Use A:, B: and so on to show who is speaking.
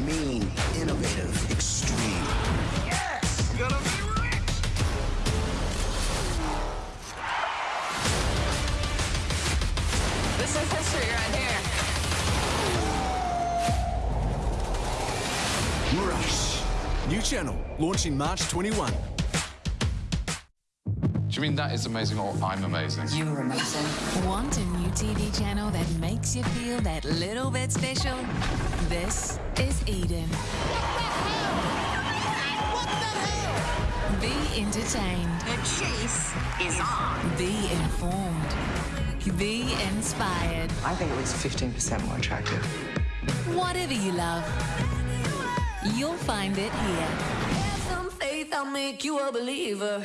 A: mean, innovative, extreme. Yes! Gonna be rich!
B: This is history right here.
C: Rush. New channel, launching March 21.
D: Do you mean that is amazing or I'm amazing?
E: You're
F: amazing.
G: One makes you feel that little bit special? This is Eden. Be entertained.
H: The chase is on.
G: Be informed. Be inspired.
F: I think it looks 15% more attractive.
G: Whatever you love, you'll find it here.
I: Have some faith, I'll make you a believer.